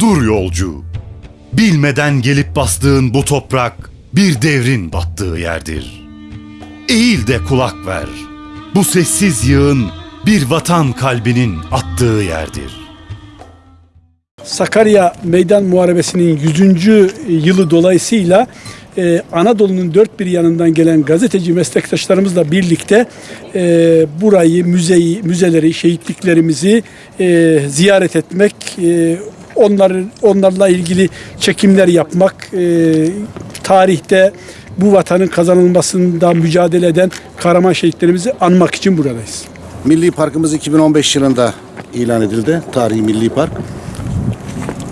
Dur yolcu. Bilmeden gelip bastığın bu toprak bir devrin battığı yerdir. Eğil de kulak ver. Bu sessiz yığın bir vatan kalbinin attığı yerdir. Sakarya Meydan Muharebesi'nin 100. yılı dolayısıyla e, Anadolu'nun dört bir yanından gelen gazeteci meslektaşlarımızla birlikte e, burayı, müzeyi, müzeleri, şehitliklerimizi e, ziyaret etmek, e, onları, onlarla ilgili çekimler yapmak, e, tarihte bu vatanın kazanılmasında mücadele eden kahraman şehitlerimizi anmak için buradayız. Milli Parkımız 2015 yılında ilan edildi. Tarihi Milli Park.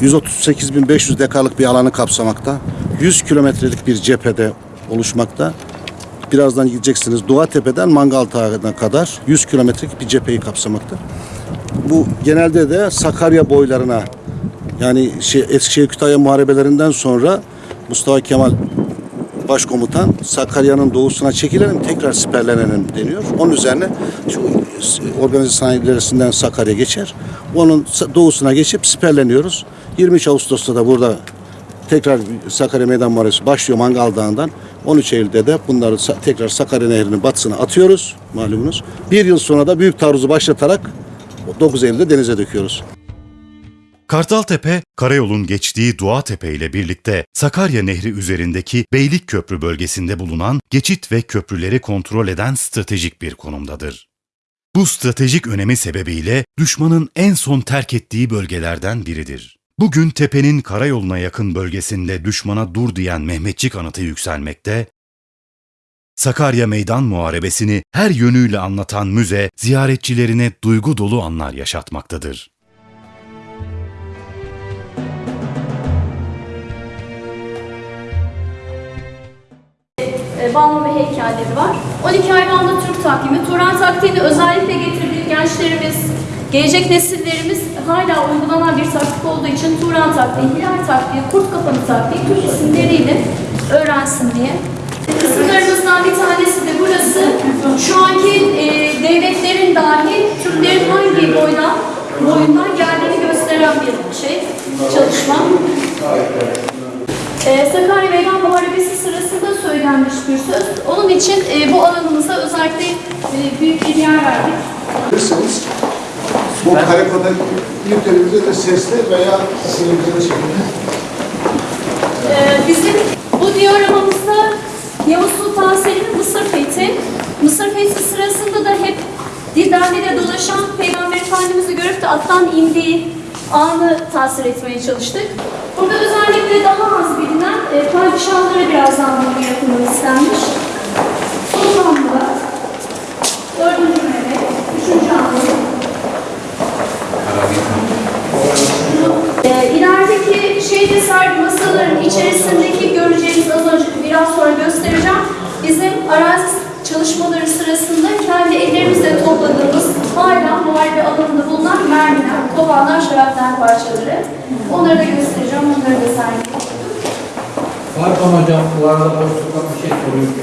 138.500 dekalık bir alanı kapsamakta. 100 kilometrelik bir cephede oluşmakta. Birazdan gideceksiniz. Doğa Tepe'den Mangal Dağı'na kadar 100 kilometrelik bir cepheyi kapsamakta. Bu genelde de Sakarya boylarına yani şey, Eskişehir Kütahya muharebelerinden sonra Mustafa Kemal Başkomutan Sakarya'nın doğusuna çekilelim tekrar siperlenelim deniyor. Onun üzerine şu organize sanayilerinden Sakarya geçer. Onun doğusuna geçip siperleniyoruz. 23 Ağustos'ta da burada tekrar Sakarya Meydan Muharebesi başlıyor Mangal Dağı'ndan. 13 Eylül'de de bunları tekrar Sakarya Nehri'nin batısına atıyoruz malumunuz. Bir yıl sonra da büyük taarruzu başlatarak 9 Eylül'de denize döküyoruz. Kartaltepe, karayolun geçtiği Doğatepe ile birlikte Sakarya Nehri üzerindeki Beylikköprü bölgesinde bulunan geçit ve köprüleri kontrol eden stratejik bir konumdadır. Bu stratejik önemi sebebiyle düşmanın en son terk ettiği bölgelerden biridir. Bugün tepenin karayoluna yakın bölgesinde düşmana dur diyen Mehmetçik anıtı yükselmekte, Sakarya Meydan Muharebesini her yönüyle anlatan müze ziyaretçilerine duygu dolu anlar yaşatmaktadır. E, Balmum ve heykelleri var. 12 ayrı anda Türk takvimi. Turan taktiğini özellikle getirdiği gençlerimiz, gelecek nesillerimiz hala uygulanan bir taktik olduğu için Turan taktiği, Hilal taktiği, Kurt kafanı taktiği Türk isimleriyle öğrensin diye. Kısımlarımızdan bir tanesi de burası. Şu anki e, devletlerin dahi Türklerin hangi boydan, boyundan geldiğini gösteren bir şey, çalışma. Ee, Sakarya Meydan Muharebesi sırasında söylenmiş bir söz. Onun için e, bu alanımıza özellikle e, büyük bir yer verdik. Bilirseniz bu karikatür ülkemizde de sesli veya seyircili şekilde Ee, bizim bu dioramamızda Yavuz Sultan Selim'in Mısır fethi. Mısır fethi sırasında da hep Didani'de dolaşan Peygamber Efendimiz'i görüp de attan indiği anı tasvir etmeye çalıştık. Burada özellikle daha az bilinen e, padişahlara birazdan bunu yapılmak istenmiş. Osmanlı, dördüncü Mehmet, üçüncü Ahmet, Ee, ilerideki şeyde sergi masaların içerisindeki göreceğiniz az önce biraz sonra göstereceğim. Bizim arazi çalışmaları sırasında kendi ellerimizle topladığımız hala muharebe alanında bulunan mermiler, kovanlar, şarapnel parçaları. Onları da göstereceğim, onları da. Pardon hocam, bu arada boşlukta bir şey soruyorum.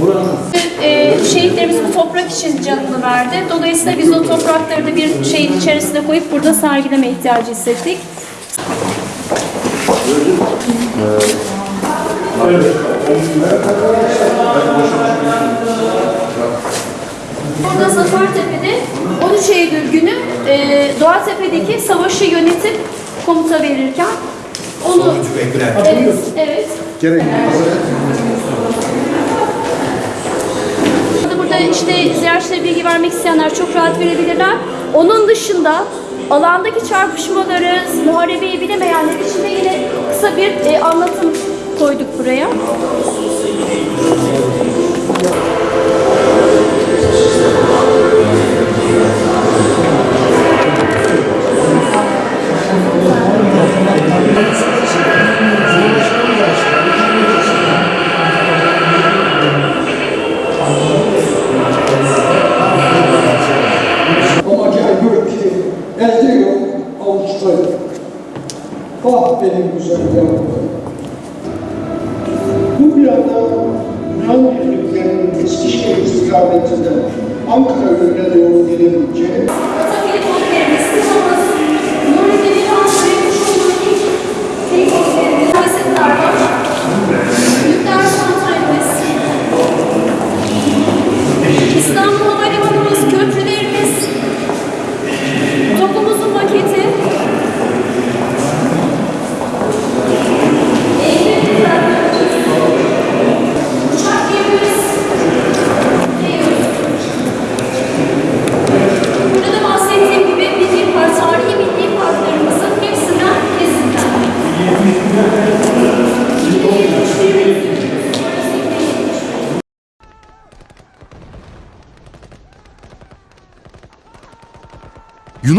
Buranın Ee, şehitlerimiz bu toprak için canını verdi. Dolayısıyla biz o toprakları da bir şeyin içerisine koyup burada sergileme ihtiyacı hissettik. Burada Zafertepe'de 13 Eylül günü e, Doğatepe'deki savaşı yönetip komuta verirken onu evet, evet. gerek Burada- Burada işte ziyaretçilere bilgi vermek isteyenler çok rahat verebilirler. Onun dışında alandaki çarpışmaları, muharebeyi bilemeyenler için de yine kısa bir e, anlatım koyduk buraya.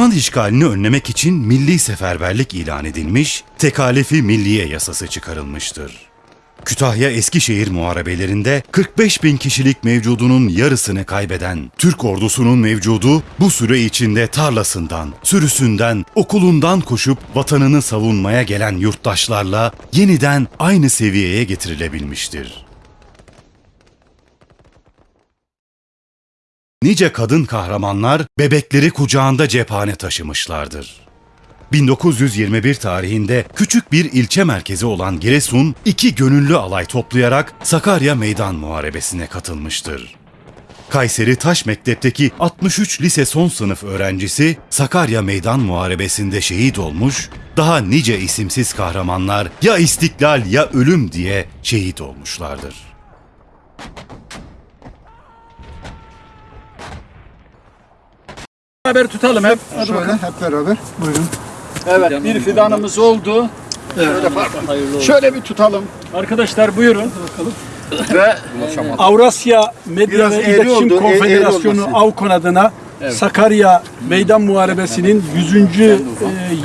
Yunan işgalini önlemek için milli seferberlik ilan edilmiş, tekalefi milliye yasası çıkarılmıştır. Kütahya Eskişehir muharebelerinde 45 bin kişilik mevcudunun yarısını kaybeden Türk ordusunun mevcudu bu süre içinde tarlasından, sürüsünden, okulundan koşup vatanını savunmaya gelen yurttaşlarla yeniden aynı seviyeye getirilebilmiştir. Nice kadın kahramanlar bebekleri kucağında cephane taşımışlardır. 1921 tarihinde küçük bir ilçe merkezi olan Giresun, iki gönüllü alay toplayarak Sakarya Meydan Muharebesi'ne katılmıştır. Kayseri Taş Mektep'teki 63 lise son sınıf öğrencisi Sakarya Meydan Muharebesi'nde şehit olmuş, daha nice isimsiz kahramanlar ya istiklal ya ölüm diye şehit olmuşlardır. Beraber tutalım hep. Şöyle hep beraber. Buyurun. Evet bir fidanımız oldu. Şöyle bir tutalım. Arkadaşlar buyurun. Ve Avrasya Medya Biraz ve İletişim oldu, e- Konfederasyonu. AVKON adına Sakarya Meydan Muharebesi'nin 100. e,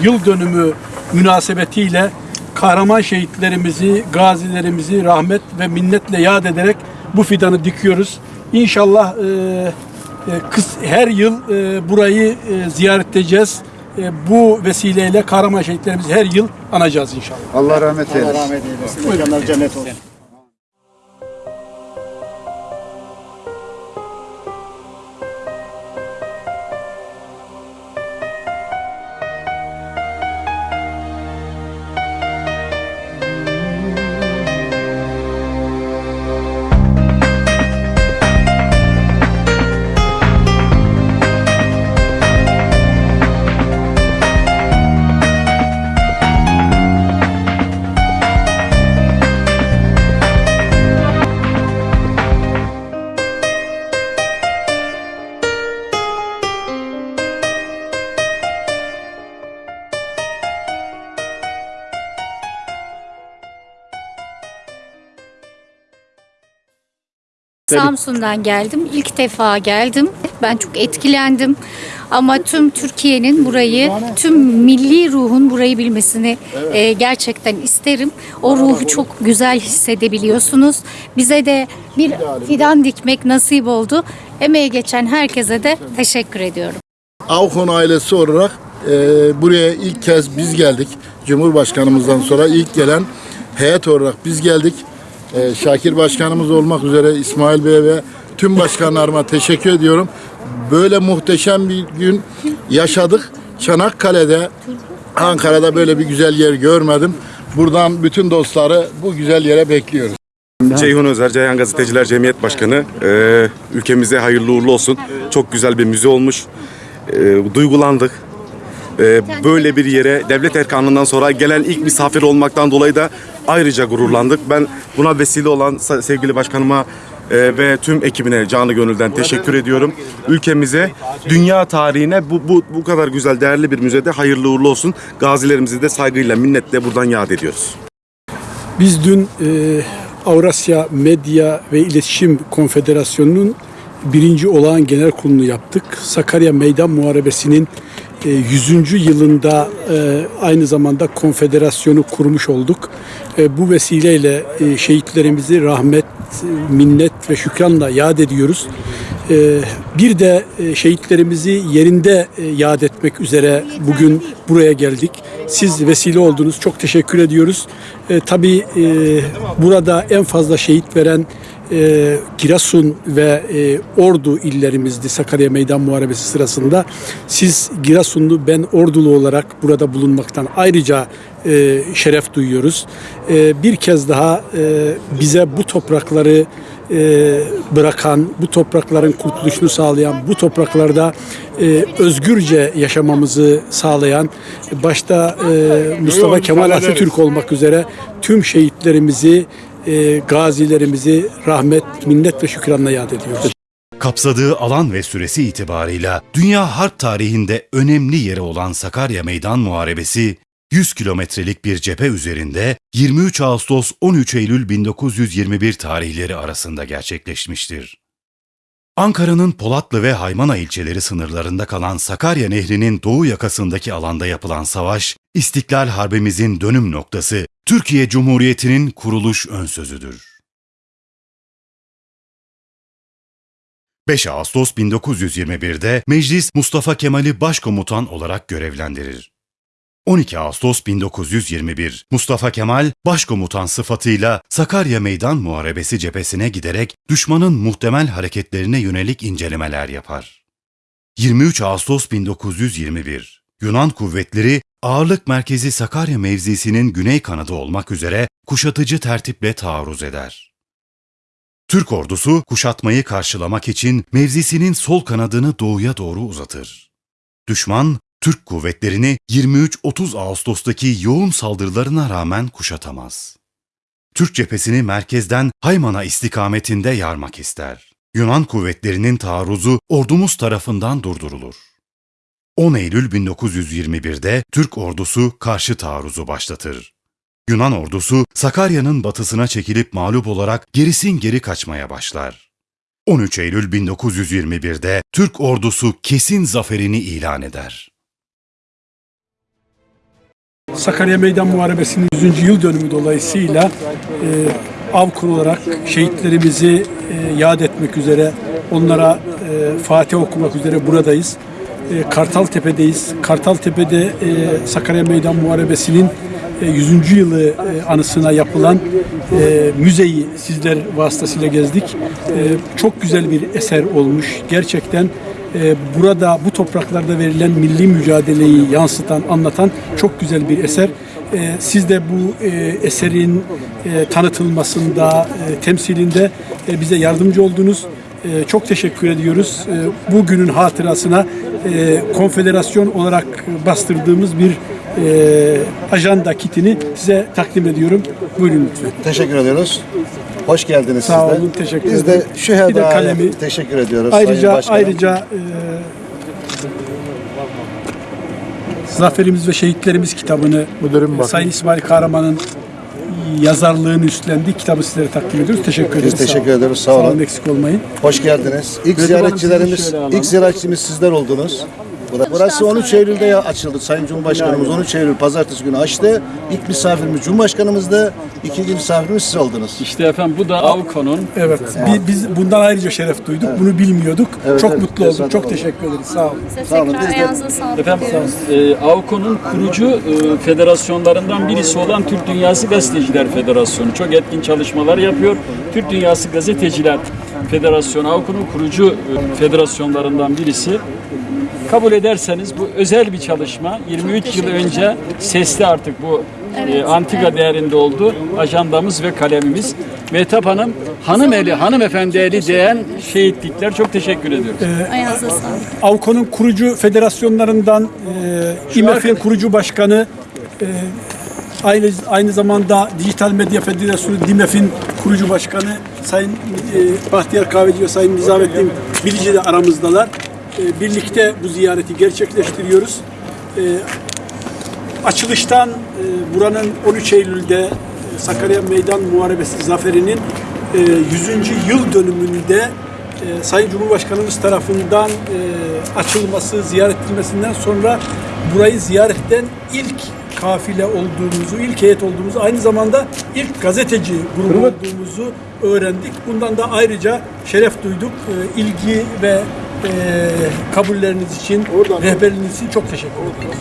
yıl dönümü münasebetiyle kahraman şehitlerimizi, gazilerimizi rahmet ve minnetle yad ederek bu fidanı dikiyoruz. İnşallah e, e, kıs- her yıl e, burayı e, ziyaret edeceğiz. E, bu vesileyle kahraman şehitlerimizi her yıl anacağız inşallah. Allah rahmet eylesin. Allah rahmet eylesin. Mekanlar cennet olsun. Samsun'dan geldim. İlk defa geldim. Ben çok etkilendim. Ama tüm Türkiye'nin burayı, tüm milli ruhun burayı bilmesini e, gerçekten isterim. O ruhu çok güzel hissedebiliyorsunuz. Bize de bir fidan dikmek nasip oldu. Emeği geçen herkese de teşekkür ediyorum. Avkon ailesi olarak e, buraya ilk kez biz geldik. Cumhurbaşkanımızdan sonra ilk gelen heyet olarak biz geldik. E, Şakir Başkanımız olmak üzere İsmail Bey ve tüm başkanlarıma teşekkür ediyorum. Böyle muhteşem bir gün yaşadık. Çanakkale'de, Ankara'da böyle bir güzel yer görmedim. Buradan bütün dostları bu güzel yere bekliyoruz. Ceyhun Özer, Ceyhan Gazeteciler Cemiyet Başkanı. Ee, ülkemize hayırlı uğurlu olsun. Çok güzel bir müze olmuş. Ee, duygulandık. Ee, böyle bir yere devlet erkanından sonra gelen ilk misafir olmaktan dolayı da ayrıca gururlandık. Ben buna vesile olan sevgili başkanıma e, ve tüm ekibine canı gönülden teşekkür ediyorum. Ülkemize, dünya tarihine bu, bu, bu kadar güzel, değerli bir müzede hayırlı uğurlu olsun. Gazilerimizi de saygıyla, minnetle buradan yad ediyoruz. Biz dün e, Avrasya Medya ve İletişim Konfederasyonu'nun birinci olağan genel kurulunu yaptık. Sakarya Meydan Muharebesi'nin 100. yılında e, aynı zamanda konfederasyonu kurmuş olduk. E, bu vesileyle e, şehitlerimizi rahmet, e, minnet ve şükranla yad ediyoruz. E, bir de e, şehitlerimizi yerinde e, yad etmek üzere bugün buraya geldik. Siz vesile oldunuz. Çok teşekkür ediyoruz. E, tabii e, burada en fazla şehit veren e, Giresun ve e, Ordu illerimizdi Sakarya Meydan Muharebesi sırasında. Siz Giresunlu ben Ordulu olarak burada bulunmaktan ayrıca e, şeref duyuyoruz. E, bir kez daha e, bize bu toprakları e, bırakan, bu toprakların kurtuluşunu sağlayan, bu topraklarda e, özgürce yaşamamızı sağlayan, başta e, Mustafa Kemal Atatürk olmak üzere tüm şehitlerimizi, e, gazilerimizi rahmet, minnet ve şükranla yad ediyoruz. Kapsadığı alan ve süresi itibarıyla dünya harp tarihinde önemli yeri olan Sakarya Meydan Muharebesi, 100 kilometrelik bir cephe üzerinde 23 Ağustos 13 Eylül 1921 tarihleri arasında gerçekleşmiştir. Ankara'nın Polatlı ve Haymana ilçeleri sınırlarında kalan Sakarya Nehri'nin doğu yakasındaki alanda yapılan savaş, İstiklal Harbimizin dönüm noktası, Türkiye Cumhuriyeti'nin kuruluş önsözüdür. 5 Ağustos 1921'de meclis Mustafa Kemal'i başkomutan olarak görevlendirir. 12 Ağustos 1921 Mustafa Kemal başkomutan sıfatıyla Sakarya Meydan Muharebesi cephesine giderek düşmanın muhtemel hareketlerine yönelik incelemeler yapar. 23 Ağustos 1921 Yunan kuvvetleri ağırlık merkezi Sakarya mevzisinin güney kanadı olmak üzere kuşatıcı tertiple taarruz eder. Türk ordusu kuşatmayı karşılamak için mevzisinin sol kanadını doğuya doğru uzatır. Düşman, Türk kuvvetlerini 23-30 Ağustos'taki yoğun saldırılarına rağmen kuşatamaz. Türk cephesini merkezden Hayman'a istikametinde yarmak ister. Yunan kuvvetlerinin taarruzu ordumuz tarafından durdurulur. 10 Eylül 1921'de Türk ordusu karşı taarruzu başlatır. Yunan ordusu Sakarya'nın batısına çekilip mağlup olarak gerisin geri kaçmaya başlar. 13 Eylül 1921'de Türk ordusu kesin zaferini ilan eder. Sakarya Meydan Muharebesi'nin 100. yıl dönümü dolayısıyla e, AVKUR olarak şehitlerimizi e, yad etmek üzere, onlara e, Fatih okumak üzere buradayız. E, Kartaltepe'deyiz. Kartaltepe'de e, Sakarya Meydan Muharebesi'nin e, 100. yılı e, anısına yapılan e, müzeyi sizler vasıtasıyla gezdik. E, çok güzel bir eser olmuş. Gerçekten e, burada bu topraklarda verilen milli mücadeleyi yansıtan, anlatan çok güzel bir eser. E, siz de bu e, eserin e, tanıtılmasında, e, temsilinde e, bize yardımcı oldunuz. E, çok teşekkür ediyoruz. E, bugünün hatırasına e, konfederasyon olarak bastırdığımız bir e, ajanda kitini size takdim ediyorum. Buyurun lütfen. Teşekkür ediyoruz. Hoş geldiniz Sağ siz de. olun, teşekkür Biz ederim. de şu Bir de kalemi. teşekkür ediyoruz. Sayın Ayrıca Başkanım. ayrıca e, Zaferimiz ve Şehitlerimiz kitabını Müdürüm bakın. Sayın İsmail Kahraman'ın yazarlığını üstlendiği kitabı sizlere takdim ediyoruz. Teşekkür ederiz. teşekkür Sağ olun. ederiz, sağ olun. eksik olmayın. Hoş geldiniz. İlk ziyaretçilerimiz, ilk ziyaretçimiz sizler oldunuz. Burası 13 Eylül'de ya açıldı. Sayın Cumhurbaşkanımız 13 Eylül pazartesi günü açtı. İlk misafirimiz Cumhurbaşkanımızdı. İkinci misafirimiz siz oldunuz. İşte efendim bu da Avko'nun Evet. Bi- Biz bundan ayrıca şeref duyduk. Bunu bilmiyorduk. Evet, Çok evet. mutlu olduk. Tesadüf Çok oldu. teşekkür ederiz. Sağ olun. Size Sağ olun, tekrar biz ayağınıza sağlık efendim e, Avko'nun kurucu e, federasyonlarından birisi olan Türk Dünyası Gazeteciler Federasyonu çok etkin çalışmalar yapıyor. Türk Dünyası Gazeteciler Federasyonu Avko'nun kurucu e, federasyonlarından birisi. Kabul ederseniz bu özel bir çalışma. 23 yıl önce sesli artık bu e, antika değerinde oldu. Ajandamız ve kalemimiz. Mehtap Hanım, hanım eli, hanımefendi eli değen şehitlikler. Çok teşekkür ediyoruz. Ayağınıza sağlık. Avko'nun kurucu federasyonlarından e, İMEF'in kurucu başkanı e, aynı aynı zamanda Dijital Medya Federasyonu DİMEF'in kurucu başkanı Sayın e, Bahtiyar Kahveci ve Sayın Nizamettin Bilici de aramızdalar. E, birlikte bu ziyareti gerçekleştiriyoruz. E, açılıştan e, buranın 13 Eylül'de Sakarya Meydan Muharebesi zaferinin e, 100. yıl dönümünde e, Sayın Cumhurbaşkanımız tarafından e, açılması, ziyaret edilmesinden sonra burayı ziyaretten ilk kafile olduğumuzu, ilk heyet olduğumuzu, aynı zamanda ilk gazeteci grubu olduğumuzu öğrendik. Bundan da ayrıca şeref duyduk. E, ilgi ve e, kabulleriniz için, rehberliğiniz için çok teşekkür ederim.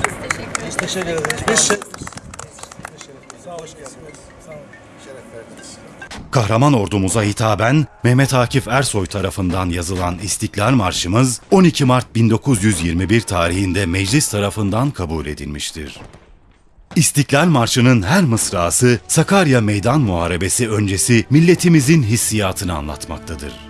Teşekkür ederiz. Biz Kahraman ordumuza hitaben Mehmet Akif Ersoy tarafından yazılan İstiklal Marşımız 12 Mart 1921 tarihinde meclis tarafından kabul edilmiştir. İstiklal Marşı'nın her mısrası Sakarya Meydan Muharebesi öncesi milletimizin hissiyatını anlatmaktadır.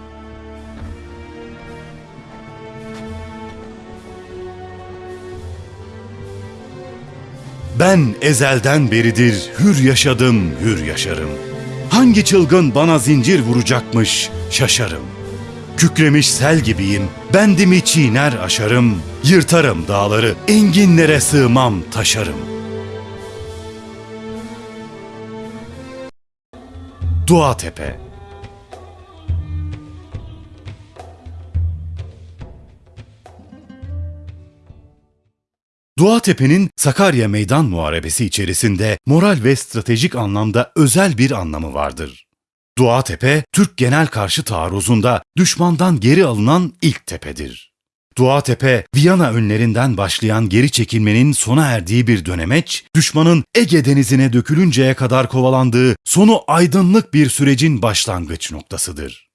Ben ezelden beridir hür yaşadım, hür yaşarım. Hangi çılgın bana zincir vuracakmış şaşarım. Kükremiş sel gibiyim, bendimi çiğner aşarım. Yırtarım dağları, enginlere sığmam taşarım. Dua Tepe Duatepe'nin Sakarya Meydan Muharebesi içerisinde moral ve stratejik anlamda özel bir anlamı vardır. Duatepe, Türk genel karşı taarruzunda düşmandan geri alınan ilk tepedir. Duatepe, Viyana önlerinden başlayan geri çekilmenin sona erdiği bir dönemeç, düşmanın Ege denizine dökülünceye kadar kovalandığı sonu aydınlık bir sürecin başlangıç noktasıdır.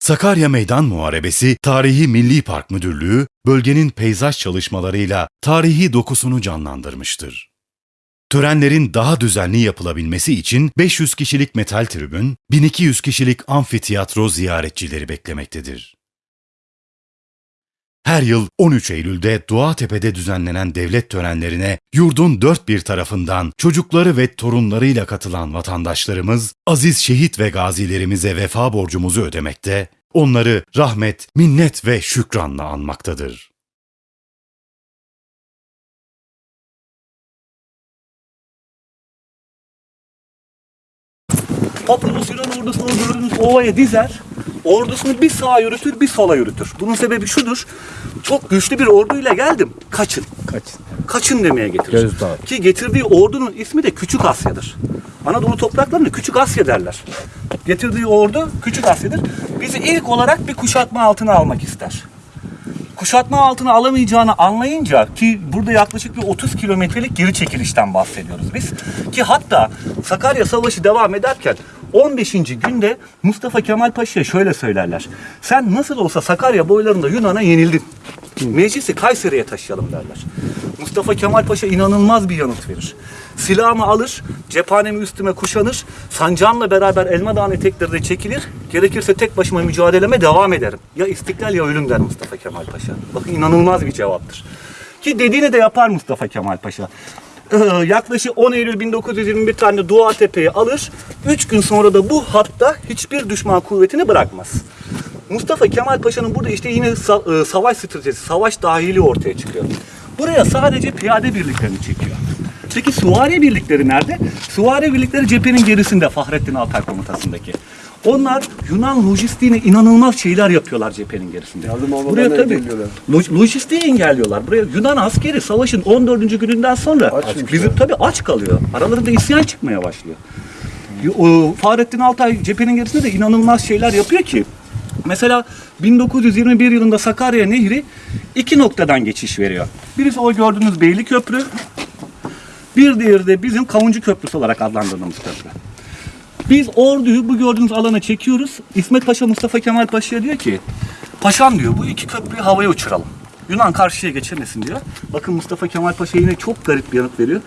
Sakarya Meydan Muharebesi Tarihi Milli Park Müdürlüğü, bölgenin peyzaj çalışmalarıyla tarihi dokusunu canlandırmıştır. Törenlerin daha düzenli yapılabilmesi için 500 kişilik metal tribün, 1200 kişilik amfiteyatro ziyaretçileri beklemektedir. Her yıl 13 Eylül'de Duatepe'de düzenlenen devlet törenlerine yurdun dört bir tarafından çocukları ve torunlarıyla katılan vatandaşlarımız aziz şehit ve gazilerimize vefa borcumuzu ödemekte, onları rahmet, minnet ve şükranla anmaktadır. Papyrus Yunan ordusunu gördüğünüz ovaya dizer, ordusunu bir sağa yürütür, bir sola yürütür. Bunun sebebi şudur, çok güçlü bir orduyla geldim, kaçın. Kaçın. Kaçın demeye getirir. Ki getirdiği ordunun ismi de Küçük Asya'dır. Anadolu topraklarını Küçük Asya derler. Getirdiği ordu Küçük Asya'dır. Bizi ilk olarak bir kuşatma altına almak ister kuşatma altına alamayacağını anlayınca ki burada yaklaşık bir 30 kilometrelik geri çekilişten bahsediyoruz biz. Ki hatta Sakarya Savaşı devam ederken 15. günde Mustafa Kemal Paşa'ya şöyle söylerler. Sen nasıl olsa Sakarya boylarında Yunan'a yenildin. Meclisi Kayseri'ye taşıyalım derler. Mustafa Kemal Paşa inanılmaz bir yanıt verir. Silahımı alır, cephanemi üstüme kuşanır, sancağımla beraber Elma Dağı'nın eteklerine çekilir, gerekirse tek başıma mücadeleme devam ederim. Ya istiklal ya ölüm der Mustafa Kemal Paşa. Bakın inanılmaz bir cevaptır. Ki dediğini de yapar Mustafa Kemal Paşa. Yaklaşık 10 Eylül 1921 tane Dua Tepe'yi alır. 3 gün sonra da bu hatta hiçbir düşman kuvvetini bırakmaz. Mustafa Kemal Paşa'nın burada işte yine e, savaş stratejisi, savaş dahili ortaya çıkıyor. Buraya sadece piyade birliklerini çekiyor. Peki süvari birlikleri nerede? Süvari birlikleri cephenin gerisinde Fahrettin Altay komutasındaki. Onlar Yunan lojistiğine inanılmaz şeyler yapıyorlar cephenin gerisinde. Buraya tabii loj- lojistiği engelliyorlar. Buraya Yunan askeri savaşın 14. gününden sonra bizim tabii aç kalıyor. Aralarında isyan çıkmaya başlıyor. O, Fahrettin Altay cephenin gerisinde de inanılmaz şeyler yapıyor ki. Mesela 1921 yılında Sakarya Nehri iki noktadan geçiş veriyor. Birisi o gördüğünüz Beyli Köprü, bir diğeri de bizim Kavuncu Köprüsü olarak adlandırdığımız köprü. Biz orduyu bu gördüğünüz alana çekiyoruz. İsmet Paşa Mustafa Kemal Paşa'ya diyor ki Paşam diyor bu iki köprüyü havaya uçuralım. Yunan karşıya geçemesin diyor. Bakın Mustafa Kemal Paşa yine çok garip bir yanıt veriyor.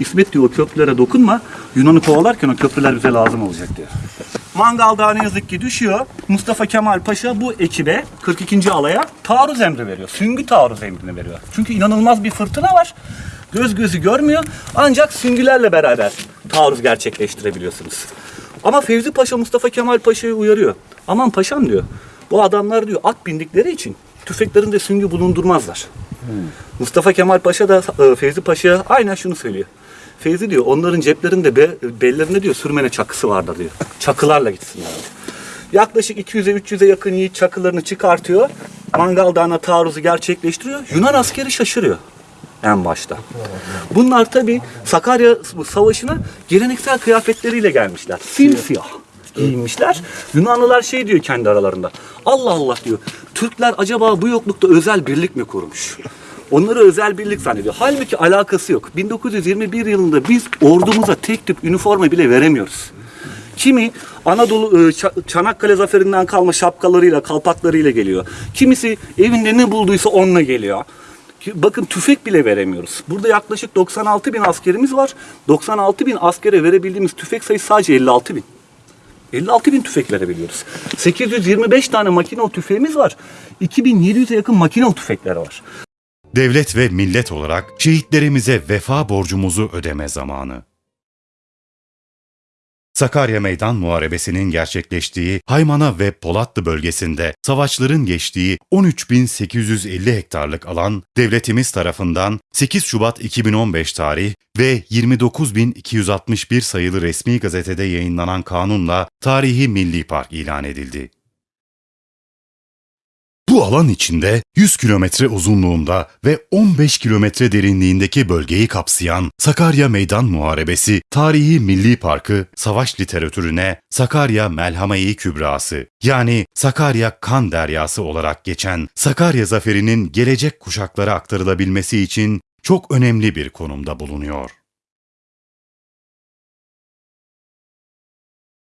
İsmet diyor o köprülere dokunma. Yunan'ı kovalarken o köprüler bize lazım olacak diyor. Mangal Dağı ne yazık ki düşüyor. Mustafa Kemal Paşa bu ekibe 42. alaya taarruz emri veriyor. Süngü taarruz emrini veriyor. Çünkü inanılmaz bir fırtına var. Göz gözü görmüyor. Ancak süngülerle beraber taarruz gerçekleştirebiliyorsunuz. Ama Fevzi Paşa Mustafa Kemal Paşa'yı uyarıyor. Aman paşam diyor. Bu adamlar diyor at bindikleri için tüfeklerinde süngü bulundurmazlar. Mustafa Kemal Paşa da e, Fevzi Paşa'ya aynen şunu söylüyor. Fevzi diyor onların ceplerinde be, bellerinde diyor sürmene çakısı vardır diyor. Çakılarla gitsinler. Yaklaşık 200'e 300'e yakın yiğit çakılarını çıkartıyor. Mangal Dağı'na taarruzu gerçekleştiriyor. Yunan askeri şaşırıyor en başta. Bunlar tabi Sakarya Savaşı'na geleneksel kıyafetleriyle gelmişler. Simsiyah giyinmişler. Yunanlılar şey diyor kendi aralarında. Allah Allah diyor. Türkler acaba bu yoklukta özel birlik mi kurmuş? Onları özel birlik zannediyor. Halbuki alakası yok. 1921 yılında biz ordumuza tek tip üniforma bile veremiyoruz. Kimi Anadolu Ça- Çanakkale zaferinden kalma şapkalarıyla, kalpaklarıyla geliyor. Kimisi evinde ne bulduysa onunla geliyor. Bakın tüfek bile veremiyoruz. Burada yaklaşık 96 bin askerimiz var. 96 bin askere verebildiğimiz tüfek sayısı sadece 56 bin. 56 bin tüfek verebiliyoruz. 825 tane makinalı tüfeğimiz var. 2700'e yakın makinalı tüfekler var. Devlet ve millet olarak şehitlerimize vefa borcumuzu ödeme zamanı. Sakarya Meydan Muharebesi'nin gerçekleştiği Haymana ve Polatlı bölgesinde savaşların geçtiği 13.850 hektarlık alan devletimiz tarafından 8 Şubat 2015 tarih ve 29.261 sayılı resmi gazetede yayınlanan kanunla Tarihi Milli Park ilan edildi. Bu alan içinde 100 kilometre uzunluğunda ve 15 kilometre derinliğindeki bölgeyi kapsayan Sakarya Meydan Muharebesi Tarihi Milli Parkı savaş literatürüne Sakarya Melhame-i Kübrası yani Sakarya Kan Deryası olarak geçen Sakarya Zaferi'nin gelecek kuşaklara aktarılabilmesi için çok önemli bir konumda bulunuyor.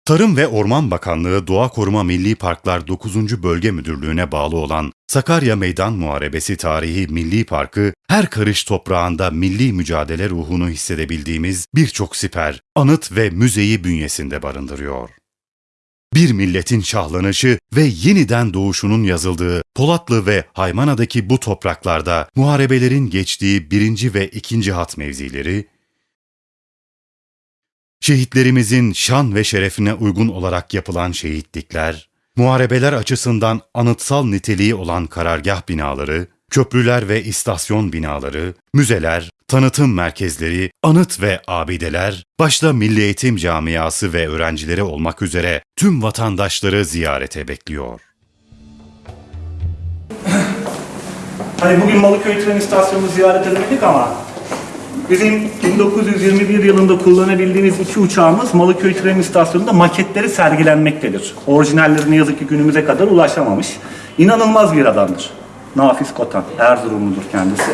Tarım ve Orman Bakanlığı Doğa Koruma Milli Parklar 9. Bölge Müdürlüğü'ne bağlı olan Sakarya Meydan Muharebesi Tarihi Milli Parkı, her karış toprağında milli mücadele ruhunu hissedebildiğimiz birçok siper, anıt ve müzeyi bünyesinde barındırıyor. Bir milletin şahlanışı ve yeniden doğuşunun yazıldığı Polatlı ve Haymana'daki bu topraklarda muharebelerin geçtiği birinci ve ikinci hat mevzileri, Şehitlerimizin şan ve şerefine uygun olarak yapılan şehitlikler, muharebeler açısından anıtsal niteliği olan karargah binaları, köprüler ve istasyon binaları, müzeler, tanıtım merkezleri, anıt ve abideler, başta Milli Eğitim Camiası ve öğrencileri olmak üzere tüm vatandaşları ziyarete bekliyor. Hani bugün Malıköy tren istasyonunu ziyaret edemedik ama bizim 1921 yılında kullanabildiğimiz iki uçağımız Malıköy tren istasyonunda maketleri sergilenmektedir. Orijinalleri ne yazık ki günümüze kadar ulaşamamış. İnanılmaz bir adamdır. Nafiz Kotan, Erzurumludur kendisi.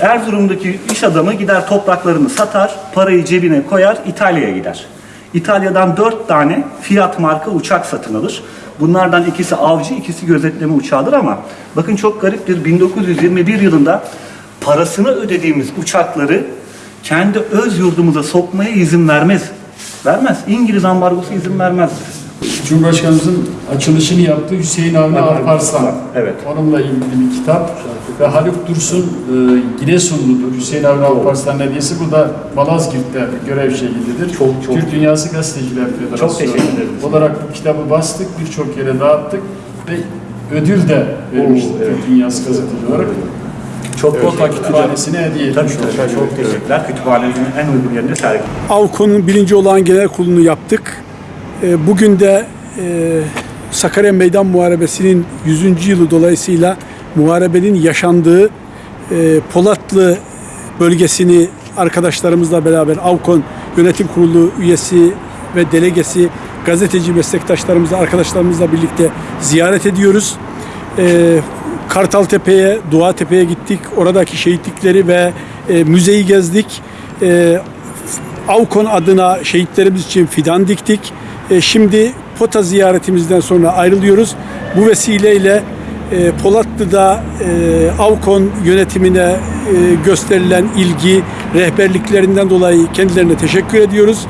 Erzurum'daki iş adamı gider topraklarını satar, parayı cebine koyar, İtalya'ya gider. İtalya'dan dört tane Fiat marka uçak satın alır. Bunlardan ikisi avcı, ikisi gözetleme uçağıdır ama bakın çok gariptir. 1921 yılında parasını ödediğimiz uçakları kendi öz yurdumuza sokmaya izin vermez. Vermez. İngiliz ambargosu izin vermez. Cumhurbaşkanımızın açılışını yaptığı Hüseyin Avni Alparslan. Evet. Onunla ilgili bir kitap ve Haluk Dursun e, Giresunludur. Hüseyin Avni Alparslan hediyesi. Bu da Malazgirt'te görev şehididir. Çok, çok. Türk Dünyası Gazeteciler Federasyonu. Çok teşekkür ederim. Olarak bu kitabı bastık, birçok yere dağıttık ve ödül de vermiştik Oo, evet. Türk Dünyası Gazeteci olarak. Çok Kota Kütüphanesi'ne hediye Tabii, etmiş tabii, olduk. çok teşekkürler. Kütüphanemizin en uygun yerinde sergi. AVKO'nun birinci olağan genel kurulunu yaptık. E, Bugün de e, Sakarya Meydan Muharebesi'nin 100. yılı dolayısıyla muharebenin yaşandığı e, Polatlı bölgesini arkadaşlarımızla beraber AVKON Yönetim Kurulu üyesi ve delegesi gazeteci meslektaşlarımızla, arkadaşlarımızla birlikte ziyaret ediyoruz. E, Kartaltepe'ye, Doğatepe'ye gittik. Oradaki şehitlikleri ve e, müzeyi gezdik. E, Avkon adına şehitlerimiz için fidan diktik. E, şimdi Pota ziyaretimizden sonra ayrılıyoruz. Bu vesileyle e, Polatlı'da e, Avkon yönetimine e, gösterilen ilgi, rehberliklerinden dolayı kendilerine teşekkür ediyoruz.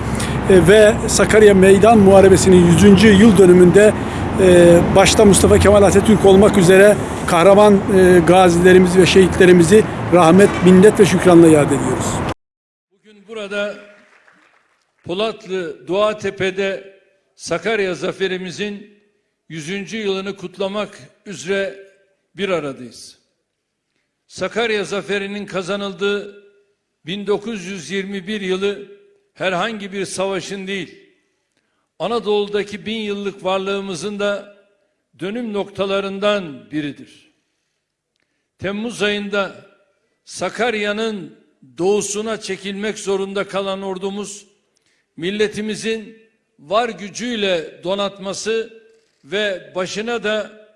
E, ve Sakarya Meydan Muharebesi'nin 100. yıl dönümünde e, başta Mustafa Kemal Atatürk olmak üzere kahraman e, gazilerimizi ve şehitlerimizi rahmet, minnet ve şükranla yad ediyoruz. Bugün burada Polatlı Doğatepe'de Sakarya zaferimizin 100. yılını kutlamak üzere bir aradayız. Sakarya zaferinin kazanıldığı 1921 yılı herhangi bir savaşın değil, Anadolu'daki bin yıllık varlığımızın da dönüm noktalarından biridir. Temmuz ayında Sakarya'nın doğusuna çekilmek zorunda kalan ordumuz, milletimizin var gücüyle donatması ve başına da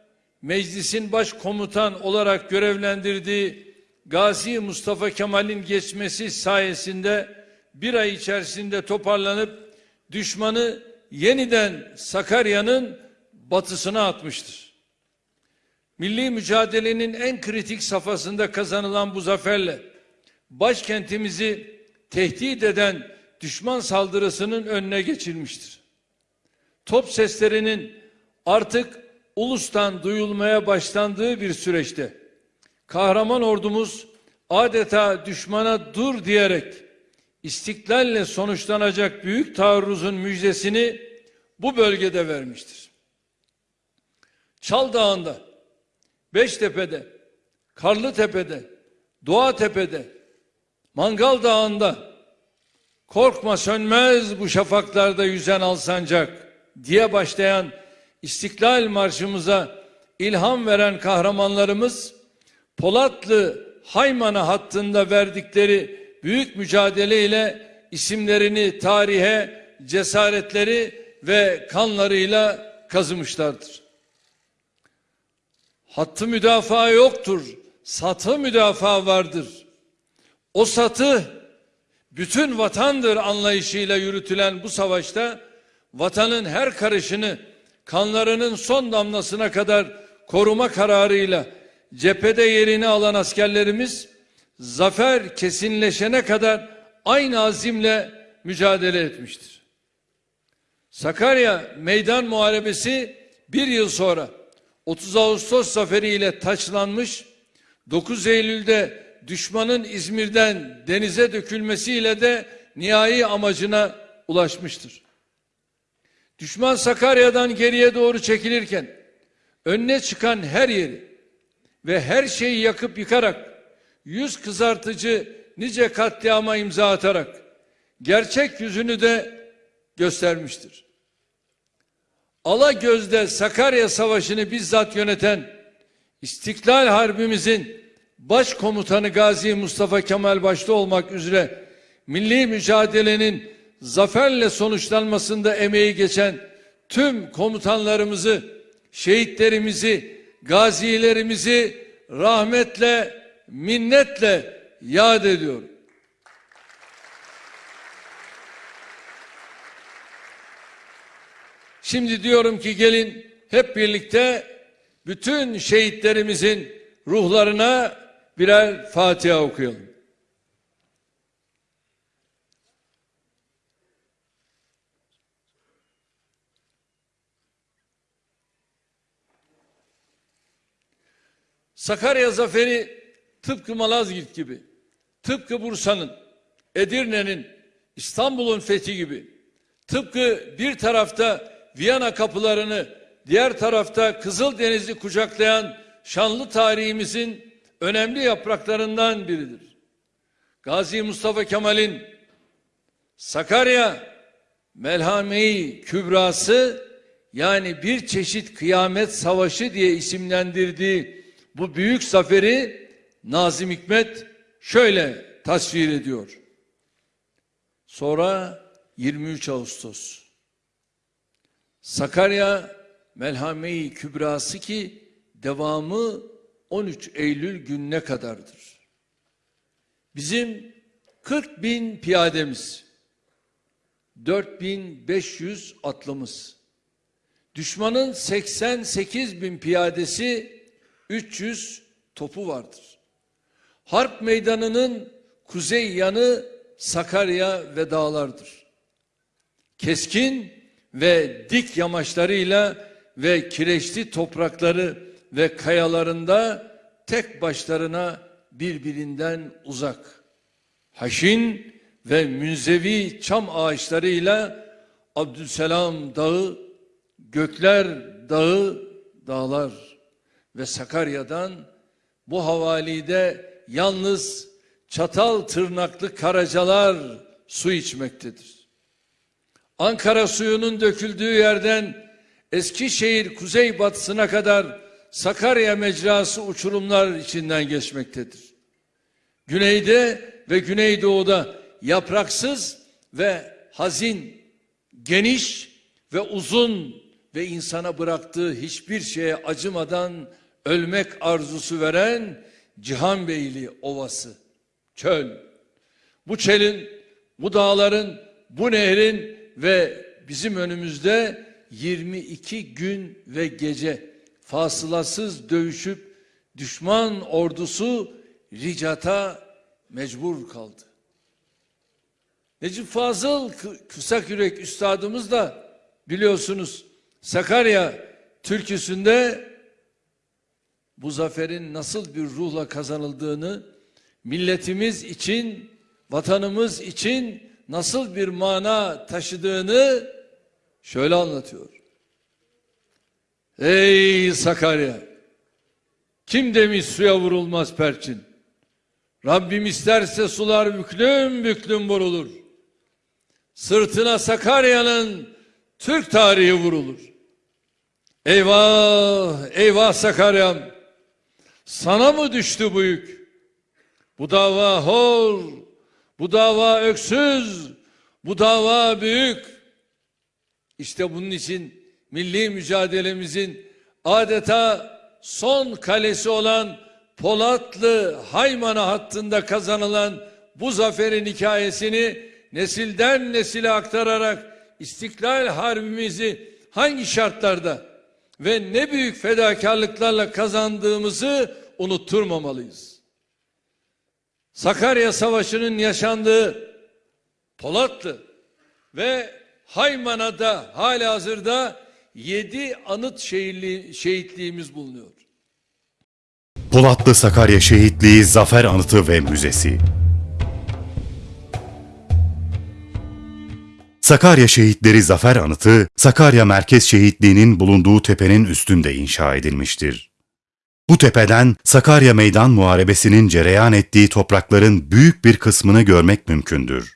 meclisin baş komutan olarak görevlendirdiği Gazi Mustafa Kemal'in geçmesi sayesinde bir ay içerisinde toparlanıp düşmanı yeniden Sakarya'nın batısına atmıştır. Milli mücadelenin en kritik safhasında kazanılan bu zaferle başkentimizi tehdit eden düşman saldırısının önüne geçilmiştir. Top seslerinin artık ulustan duyulmaya başlandığı bir süreçte kahraman ordumuz adeta düşmana dur diyerek istiklalle sonuçlanacak büyük taarruzun müjdesini bu bölgede vermiştir. Çal Dağı'nda, Beştepe'de, Karlıtepe'de, Doğatepe'de, Mangal Dağı'nda korkma sönmez bu şafaklarda yüzen alsancak diye başlayan İstiklal Marşımıza ilham veren kahramanlarımız Polatlı Haymana hattında verdikleri büyük mücadeleyle isimlerini tarihe cesaretleri ve kanlarıyla kazımışlardır. Hattı müdafaa yoktur, satı müdafaa vardır. O satı bütün vatandır anlayışıyla yürütülen bu savaşta vatanın her karışını kanlarının son damlasına kadar koruma kararıyla cephede yerini alan askerlerimiz zafer kesinleşene kadar aynı azimle mücadele etmiştir. Sakarya Meydan Muharebesi bir yıl sonra 30 Ağustos zaferiyle taçlanmış, 9 Eylül'de düşmanın İzmir'den denize dökülmesiyle de nihai amacına ulaşmıştır. Düşman Sakarya'dan geriye doğru çekilirken önüne çıkan her yeri ve her şeyi yakıp yıkarak yüz kızartıcı nice katliama imza atarak gerçek yüzünü de göstermiştir. Alagöz'de Sakarya Savaşı'nı bizzat yöneten İstiklal Harbimizin başkomutanı Gazi Mustafa Kemal başta olmak üzere milli mücadelenin zaferle sonuçlanmasında emeği geçen tüm komutanlarımızı, şehitlerimizi, gazilerimizi rahmetle, minnetle yad ediyorum. Şimdi diyorum ki gelin hep birlikte bütün şehitlerimizin ruhlarına birer Fatiha okuyalım. Sakarya zaferi tıpkı Malazgirt gibi, tıpkı Bursa'nın, Edirne'nin, İstanbul'un fethi gibi, tıpkı bir tarafta Viyana kapılarını, diğer tarafta Kızıldeniz'i kucaklayan şanlı tarihimizin önemli yapraklarından biridir. Gazi Mustafa Kemal'in Sakarya Melhame-i Kübrası yani bir çeşit kıyamet savaşı diye isimlendirdiği bu büyük zaferi Nazım Hikmet şöyle tasvir ediyor. Sonra 23 Ağustos Sakarya Melhame-i Kübrası ki devamı 13 Eylül gününe kadardır. Bizim 40 bin piyademiz, 4500 atlımız, düşmanın 88 bin piyadesi, 300 topu vardır. Harp meydanının kuzey yanı Sakarya ve dağlardır. Keskin ve dik yamaçlarıyla ve kireçli toprakları ve kayalarında tek başlarına birbirinden uzak. Haşin ve münzevi çam ağaçlarıyla Abdülselam Dağı, Gökler Dağı, dağlar ve Sakarya'dan bu havalide yalnız çatal tırnaklı karacalar su içmektedir. Ankara suyunun döküldüğü yerden Eskişehir kuzeybatısına kadar Sakarya mecrası uçurumlar içinden geçmektedir. Güneyde ve güneydoğuda yapraksız ve hazin, geniş ve uzun ve insana bıraktığı hiçbir şeye acımadan ölmek arzusu veren Cihanbeyli Ovası, çöl. Bu çelin, bu dağların, bu nehrin ve bizim önümüzde 22 gün ve gece fasılasız dövüşüp düşman ordusu ricata mecbur kaldı. Necip Fazıl kısa kürek üstadımız da biliyorsunuz Sakarya türküsünde bu zaferin nasıl bir ruhla kazanıldığını milletimiz için, vatanımız için nasıl bir mana taşıdığını şöyle anlatıyor. Ey Sakarya! Kim demiş suya vurulmaz perçin? Rabbim isterse sular büklüm büklüm vurulur. Sırtına Sakarya'nın Türk tarihi vurulur. Eyvah, eyvah Sakarya'm. Sana mı düştü bu yük? Bu dava hor, bu dava öksüz, bu dava büyük. İşte bunun için milli mücadelemizin adeta son kalesi olan Polatlı Haymana hattında kazanılan bu zaferin hikayesini nesilden nesile aktararak İstiklal Harbimizi hangi şartlarda ve ne büyük fedakarlıklarla kazandığımızı unutturmamalıyız. Sakarya Savaşı'nın yaşandığı Polatlı ve Haymana'da hali hazırda yedi anıt şehirli, şehitliğimiz bulunuyor. Polatlı Sakarya Şehitliği Zafer Anıtı ve Müzesi Sakarya Şehitleri Zafer Anıtı, Sakarya Merkez Şehitliği'nin bulunduğu tepenin üstünde inşa edilmiştir. Bu tepeden Sakarya Meydan Muharebesi'nin cereyan ettiği toprakların büyük bir kısmını görmek mümkündür.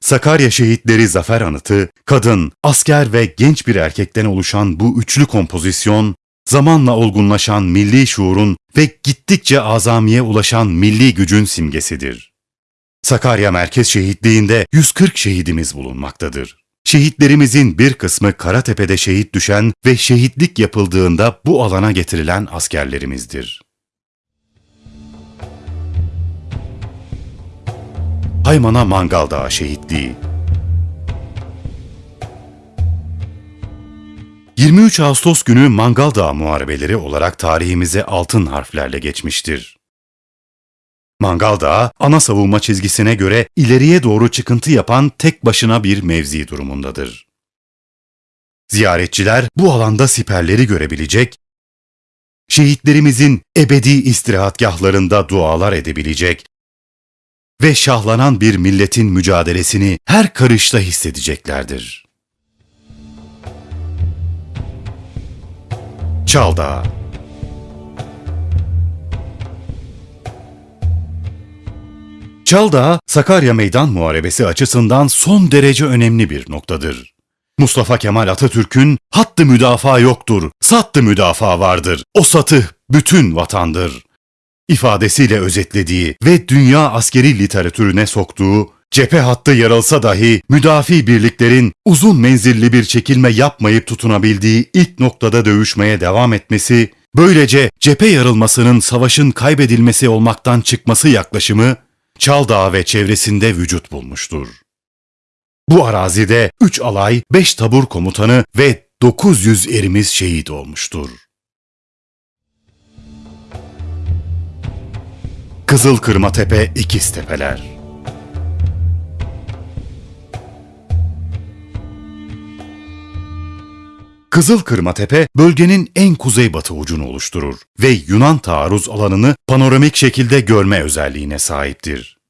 Sakarya Şehitleri Zafer Anıtı, kadın, asker ve genç bir erkekten oluşan bu üçlü kompozisyon, zamanla olgunlaşan milli şuurun ve gittikçe azamiye ulaşan milli gücün simgesidir. Sakarya Merkez Şehitliği'nde 140 şehidimiz bulunmaktadır. Şehitlerimizin bir kısmı Karatepe'de şehit düşen ve şehitlik yapıldığında bu alana getirilen askerlerimizdir. Haymana Mangal Dağı Şehitliği 23 Ağustos günü Mangal Dağı Muharebeleri olarak tarihimize altın harflerle geçmiştir. Mangal Dağı, ana savunma çizgisine göre ileriye doğru çıkıntı yapan tek başına bir mevzi durumundadır. Ziyaretçiler bu alanda siperleri görebilecek, şehitlerimizin ebedi istirahatgahlarında dualar edebilecek ve şahlanan bir milletin mücadelesini her karışta hissedeceklerdir. Çaldağ Çaldağ, Sakarya Meydan Muharebesi açısından son derece önemli bir noktadır. Mustafa Kemal Atatürk'ün hattı müdafaa yoktur, sattı müdafaa vardır, o satı bütün vatandır ifadesiyle özetlediği ve dünya askeri literatürüne soktuğu cephe hattı yarılsa dahi müdafi birliklerin uzun menzilli bir çekilme yapmayıp tutunabildiği ilk noktada dövüşmeye devam etmesi, böylece cephe yarılmasının savaşın kaybedilmesi olmaktan çıkması yaklaşımı Çaldağ ve çevresinde vücut bulmuştur. Bu arazide 3 alay, 5 tabur komutanı ve 900 erimiz şehit olmuştur. Kızıl Kırmatepe İkiz Tepeler Kızıl Kırmatepe bölgenin en kuzeybatı ucunu oluşturur ve Yunan taarruz alanını panoramik şekilde görme özelliğine sahiptir.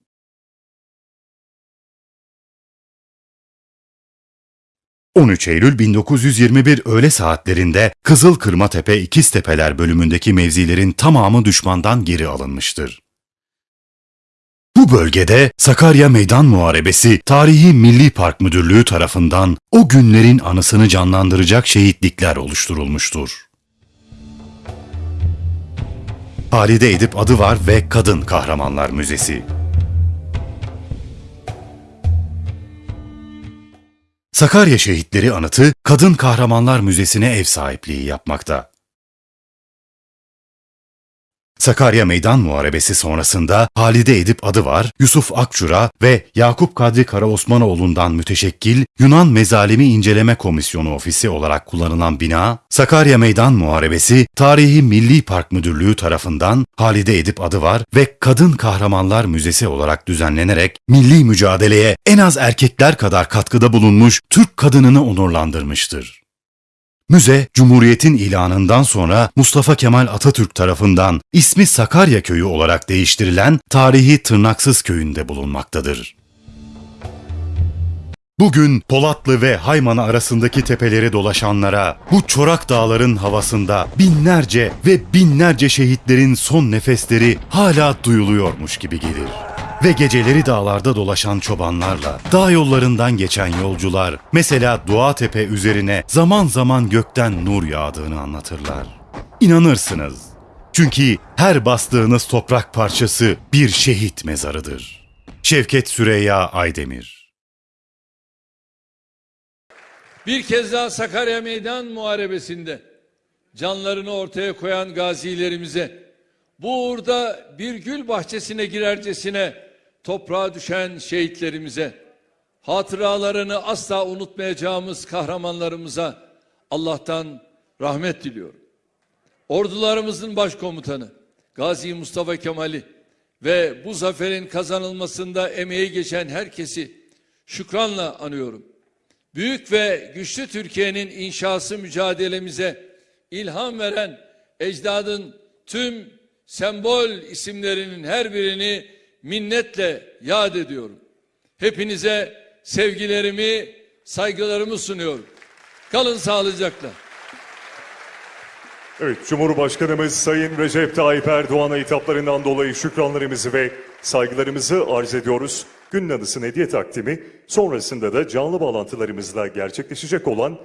...13 Eylül 1921 öğle saatlerinde Kızıl Kırmatepe İkiztepeler bölümündeki mevzilerin tamamı düşmandan geri alınmıştır. Bu bölgede Sakarya Meydan Muharebesi Tarihi Milli Park Müdürlüğü tarafından o günlerin anısını canlandıracak şehitlikler oluşturulmuştur. Halide Edip adı var ve Kadın Kahramanlar Müzesi. Sakarya Şehitleri Anıtı Kadın Kahramanlar Müzesi'ne ev sahipliği yapmakta. Sakarya Meydan Muharebesi sonrasında Halide Edip adı var, Yusuf Akçura ve Yakup Kadri Karaosmanoğlu'ndan müteşekkil Yunan Mezalimi İnceleme Komisyonu Ofisi olarak kullanılan bina, Sakarya Meydan Muharebesi Tarihi Milli Park Müdürlüğü tarafından Halide Edip adı var ve Kadın Kahramanlar Müzesi olarak düzenlenerek milli mücadeleye en az erkekler kadar katkıda bulunmuş Türk kadınını onurlandırmıştır. Müze, Cumhuriyet'in ilanından sonra Mustafa Kemal Atatürk tarafından ismi Sakarya Köyü olarak değiştirilen tarihi Tırnaksız Köyü'nde bulunmaktadır. Bugün Polatlı ve Haymana arasındaki tepeleri dolaşanlara bu çorak dağların havasında binlerce ve binlerce şehitlerin son nefesleri hala duyuluyormuş gibi gelir. Ve geceleri dağlarda dolaşan çobanlarla, dağ yollarından geçen yolcular, mesela Dua Tepe üzerine zaman zaman gökten nur yağdığını anlatırlar. İnanırsınız. Çünkü her bastığınız toprak parçası bir şehit mezarıdır. Şevket Süreyya Aydemir Bir kez daha Sakarya Meydan Muharebesi'nde canlarını ortaya koyan gazilerimize, bu uğurda bir gül bahçesine girercesine toprağa düşen şehitlerimize, hatıralarını asla unutmayacağımız kahramanlarımıza Allah'tan rahmet diliyorum. Ordularımızın başkomutanı Gazi Mustafa Kemal'i ve bu zaferin kazanılmasında emeği geçen herkesi şükranla anıyorum. Büyük ve güçlü Türkiye'nin inşası mücadelemize ilham veren ecdadın tüm sembol isimlerinin her birini minnetle yad ediyorum. Hepinize sevgilerimi, saygılarımı sunuyorum. Kalın sağlıcakla. Evet, Cumhurbaşkanımız Sayın Recep Tayyip Erdoğan'a hitaplarından dolayı şükranlarımızı ve saygılarımızı arz ediyoruz. Günün anısının hediye takdimi sonrasında da canlı bağlantılarımızla gerçekleşecek olan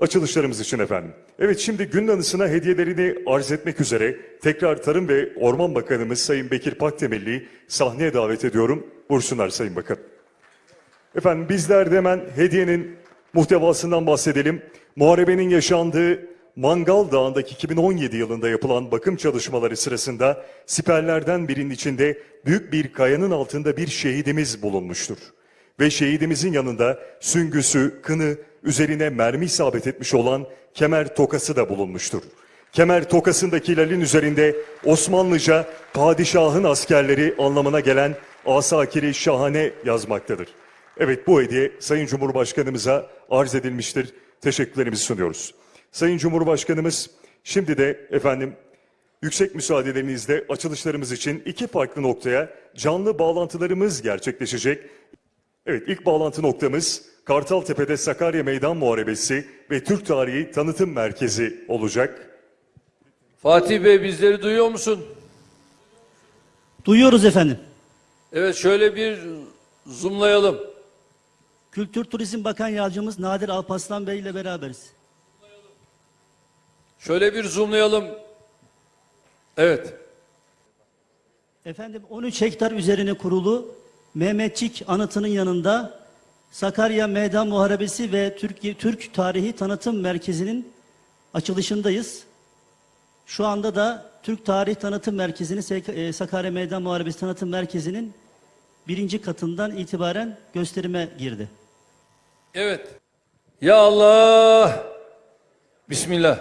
açılışlarımız için efendim. Evet şimdi günün anısına hediyelerini arz etmek üzere tekrar Tarım ve Orman Bakanımız Sayın Bekir Pakdemirli'yi sahneye davet ediyorum. Buyursunlar Sayın Bakan. Efendim bizler de hemen hediyenin muhtevasından bahsedelim. Muharebenin yaşandığı Mangal Dağı'ndaki 2017 yılında yapılan bakım çalışmaları sırasında siperlerden birinin içinde büyük bir kayanın altında bir şehidimiz bulunmuştur. Ve şehidimizin yanında süngüsü, kını, üzerine mermi isabet etmiş olan kemer tokası da bulunmuştur. Kemer tokasındaki hilalin üzerinde Osmanlıca padişahın askerleri anlamına gelen Asakiri Şahane yazmaktadır. Evet bu hediye Sayın Cumhurbaşkanımıza arz edilmiştir. Teşekkürlerimizi sunuyoruz. Sayın Cumhurbaşkanımız şimdi de efendim yüksek müsaadelerinizle açılışlarımız için iki farklı noktaya canlı bağlantılarımız gerçekleşecek. Evet ilk bağlantı noktamız Kartaltepe'de Sakarya Meydan Muharebesi ve Türk Tarihi Tanıtım Merkezi olacak. Fatih Bey bizleri duyuyor musun? Duyuyoruz efendim. Evet şöyle bir zoomlayalım. Kültür Turizm Bakan Yardımcımız Nadir Alparslan Bey ile beraberiz. Şöyle bir zoomlayalım. Evet. Efendim 13 hektar üzerine kurulu Mehmetçik anıtının yanında Sakarya Meydan Muharebesi ve Türk, Türk Tarihi Tanıtım Merkezi'nin açılışındayız. Şu anda da Türk Tarihi Tanıtım Merkezi'nin Sek- e, Sakarya Meydan Muharebesi Tanıtım Merkezi'nin birinci katından itibaren gösterime girdi. Evet. Ya Allah. Bismillah.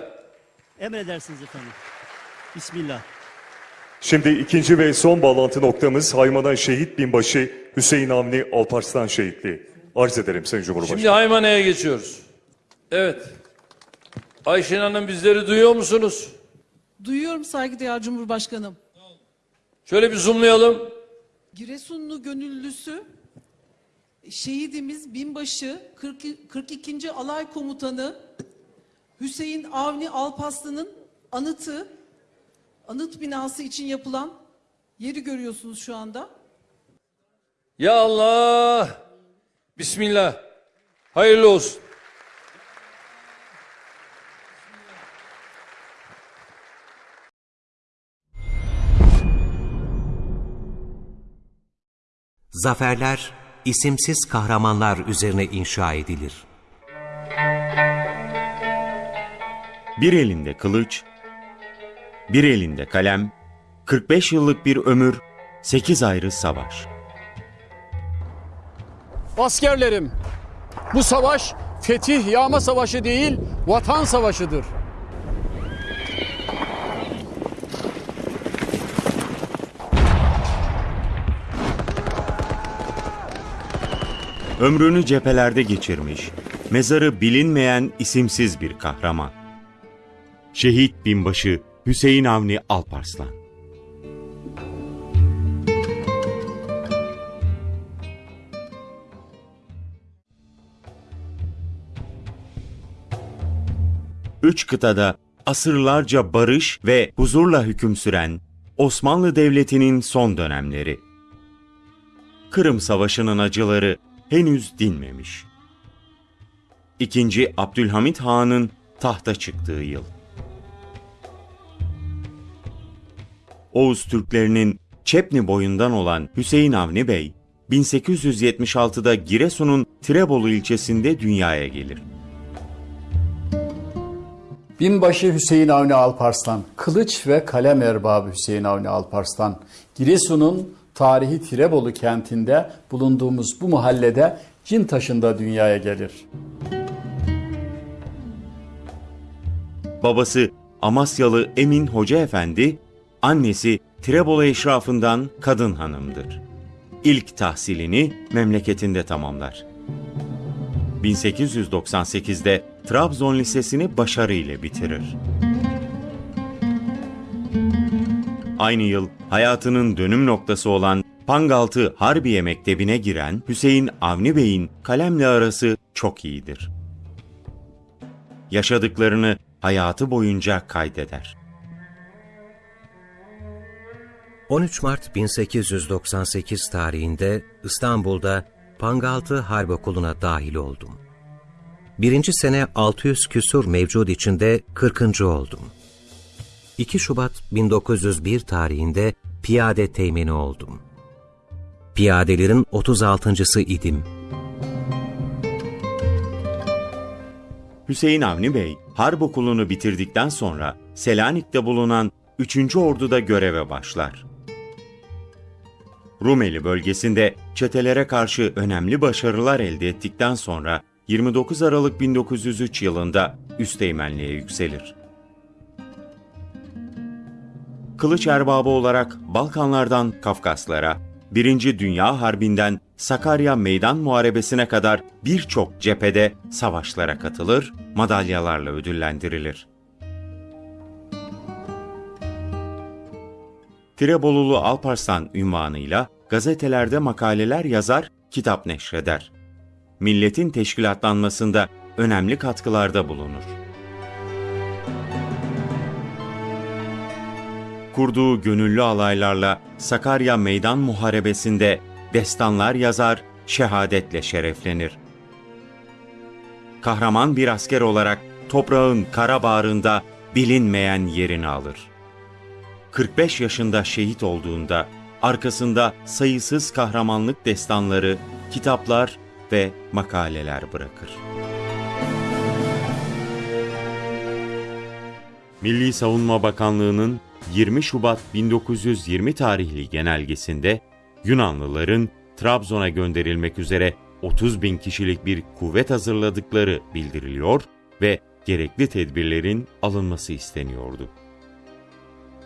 Emredersiniz efendim. Bismillah. Şimdi ikinci ve son bağlantı noktamız Hayman'a Şehit Binbaşı Hüseyin Avni Alparslan Şehitliği. Arz ederim Sayın Cumhurbaşkanı. Şimdi Haymane'ye geçiyoruz. Evet. Ayşen Hanım bizleri duyuyor musunuz? Duyuyorum saygıdeğer Cumhurbaşkanım. Şöyle bir zoomlayalım. Giresunlu gönüllüsü, şehidimiz binbaşı 40, 42. Alay Komutanı Hüseyin Avni Alpaslı'nın anıtı, anıt binası için yapılan yeri görüyorsunuz şu anda. Ya Allah. Bismillah. Hayırlı olsun. Zaferler isimsiz kahramanlar üzerine inşa edilir. Bir elinde kılıç, bir elinde kalem, 45 yıllık bir ömür, 8 ayrı savaş. Askerlerim, bu savaş fetih yağma savaşı değil, vatan savaşıdır. Ömrünü cephelerde geçirmiş, mezarı bilinmeyen isimsiz bir kahraman. Şehit binbaşı Hüseyin Avni Alparslan. Üç kıtada asırlarca barış ve huzurla hüküm süren Osmanlı Devleti'nin son dönemleri. Kırım Savaşı'nın acıları henüz dinmemiş. İkinci Abdülhamit Han'ın tahta çıktığı yıl. Oğuz Türklerinin Çepni boyundan olan Hüseyin Avni Bey, 1876'da Giresun'un Tirebolu ilçesinde dünyaya gelir. Binbaşı Hüseyin Avni Alparslan, kılıç ve kalem erbabı Hüseyin Avni Alparslan, Giresun'un tarihi Tirebolu kentinde bulunduğumuz bu mahallede Cintaşı'nda dünyaya gelir. Babası Amasyalı Emin Hoca Efendi, annesi Tirebolu eşrafından kadın hanımdır. İlk tahsilini memleketinde tamamlar. 1898'de Trabzon Lisesi'ni başarıyla bitirir. Aynı yıl hayatının dönüm noktası olan Pangaltı Harbiye Mektebi'ne giren Hüseyin Avni Bey'in kalemle arası çok iyidir. Yaşadıklarını hayatı boyunca kaydeder. 13 Mart 1898 tarihinde İstanbul'da Pangaltı Harp Okulu'na dahil oldum. Birinci sene 600 küsur mevcut içinde 40. oldum. 2 Şubat 1901 tarihinde piyade teğmeni oldum. Piyadelerin 36.sı idim. Hüseyin Avni Bey, harp okulunu bitirdikten sonra Selanik'te bulunan 3. Ordu'da göreve başlar. Rumeli bölgesinde çetelere karşı önemli başarılar elde ettikten sonra 29 Aralık 1903 yılında üsteğmenliğe yükselir. Kılıç erbabı olarak Balkanlardan Kafkaslara, Birinci Dünya Harbi'nden Sakarya Meydan Muharebesi'ne kadar birçok cephede savaşlara katılır, madalyalarla ödüllendirilir. Tirebolulu Alparslan ünvanıyla gazetelerde makaleler yazar, kitap neşreder. Milletin teşkilatlanmasında önemli katkılarda bulunur. Kurduğu gönüllü alaylarla Sakarya Meydan Muharebesi'nde destanlar yazar, şehadetle şereflenir. Kahraman bir asker olarak toprağın kara bağrında bilinmeyen yerini alır. 45 yaşında şehit olduğunda arkasında sayısız kahramanlık destanları, kitaplar ve makaleler bırakır. Milli Savunma Bakanlığı'nın 20 Şubat 1920 tarihli genelgesinde Yunanlıların Trabzon'a gönderilmek üzere 30 bin kişilik bir kuvvet hazırladıkları bildiriliyor ve gerekli tedbirlerin alınması isteniyordu.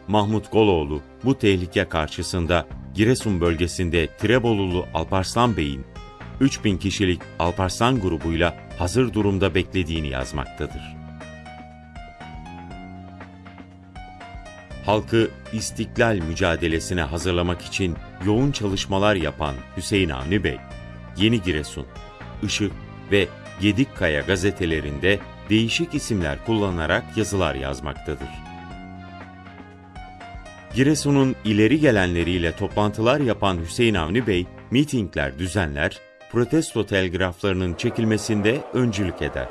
Mahmut Goloğlu bu tehlike karşısında Giresun bölgesinde Tirebolulu Alparslan Bey'in 3000 kişilik Alparslan grubuyla hazır durumda beklediğini yazmaktadır. Halkı istiklal mücadelesine hazırlamak için yoğun çalışmalar yapan Hüseyin Avni Bey, Yeni Giresun, Işık ve Gedikkaya gazetelerinde değişik isimler kullanarak yazılar yazmaktadır. Giresun'un ileri gelenleriyle toplantılar yapan Hüseyin Avni Bey, mitingler düzenler, protesto telgraflarının çekilmesinde öncülük eder.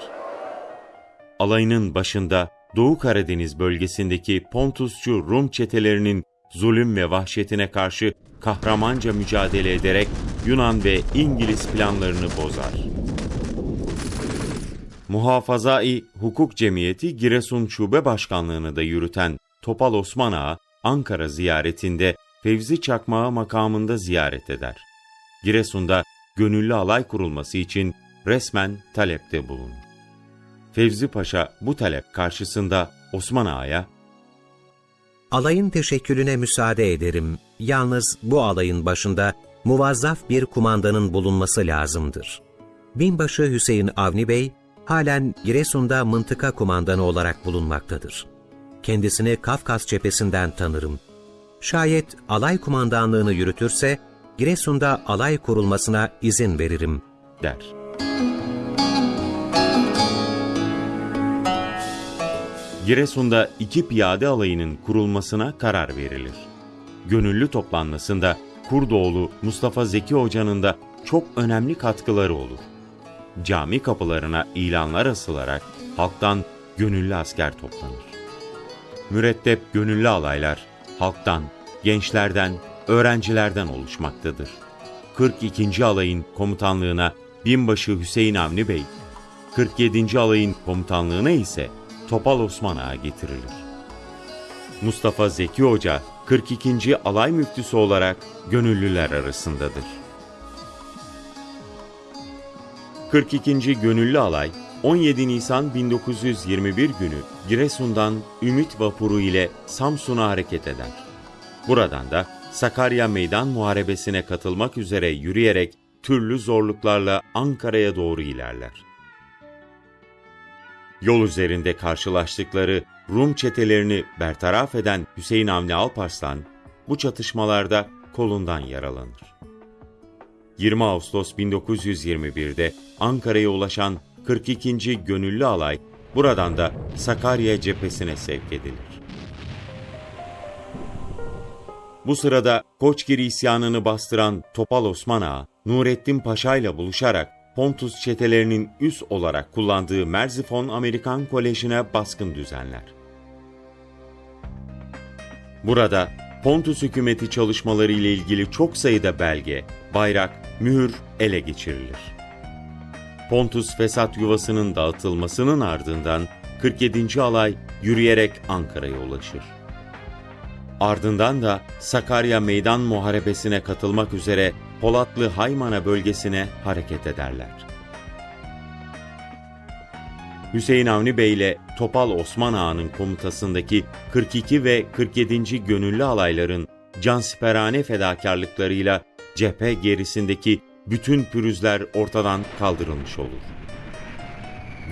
Alayının başında Doğu Karadeniz bölgesindeki Pontusçu Rum çetelerinin zulüm ve vahşetine karşı kahramanca mücadele ederek Yunan ve İngiliz planlarını bozar. Muhafazai Hukuk Cemiyeti Giresun Şube Başkanlığını da yürüten Topal Osman Ağa, Ankara ziyaretinde Fevzi Çakmağı makamında ziyaret eder. Giresun'da gönüllü alay kurulması için resmen talepte bulunur. Fevzi Paşa bu talep karşısında Osman Ağa'ya Alayın teşekkülüne müsaade ederim. Yalnız bu alayın başında muvazzaf bir kumandanın bulunması lazımdır. Binbaşı Hüseyin Avni Bey, halen Giresun'da mıntıka kumandanı olarak bulunmaktadır. Kendisini Kafkas cephesinden tanırım. Şayet alay kumandanlığını yürütürse, Giresun'da alay kurulmasına izin veririm, der. Giresun'da iki piyade alayının kurulmasına karar verilir. Gönüllü toplanmasında Kurdoğlu Mustafa Zeki Hoca'nın da çok önemli katkıları olur. Cami kapılarına ilanlar asılarak halktan gönüllü asker toplanır. Mürettep gönüllü alaylar halktan, gençlerden, öğrencilerden oluşmaktadır. 42. alayın komutanlığına binbaşı Hüseyin Avni Bey, 47. alayın komutanlığına ise Topal Osman Ağa getirilir. Mustafa Zeki Hoca 42. alay müftüsü olarak gönüllüler arasındadır. 42. Gönüllü Alay 17 Nisan 1921 günü Giresun'dan Ümit Vapuru ile Samsun'a hareket eder. Buradan da Sakarya Meydan Muharebesi'ne katılmak üzere yürüyerek türlü zorluklarla Ankara'ya doğru ilerler. Yol üzerinde karşılaştıkları Rum çetelerini bertaraf eden Hüseyin Avni Alparslan bu çatışmalarda kolundan yaralanır. 20 Ağustos 1921'de Ankara'ya ulaşan 42. Gönüllü Alay buradan da Sakarya cephesine sevk edilir. Bu sırada Koçgiri isyanını bastıran Topal Osman Ağa, Nurettin Paşa ile buluşarak Pontus çetelerinin üs olarak kullandığı Merzifon Amerikan Koleji'ne baskın düzenler. Burada Pontus hükümeti çalışmaları ile ilgili çok sayıda belge, bayrak, mühür ele geçirilir. Pontus fesat yuvasının dağıtılmasının ardından 47. alay yürüyerek Ankara'ya ulaşır. Ardından da Sakarya Meydan Muharebesi'ne katılmak üzere Polatlı Haymana bölgesine hareket ederler. Hüseyin Avni Bey ile Topal Osman Ağa'nın komutasındaki 42 ve 47. gönüllü alayların cansiperane fedakarlıklarıyla cephe gerisindeki bütün pürüzler ortadan kaldırılmış olur.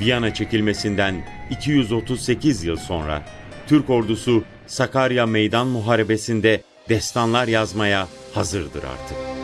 Viyana çekilmesinden 238 yıl sonra Türk ordusu Sakarya Meydan Muharebesi'nde destanlar yazmaya hazırdır artık.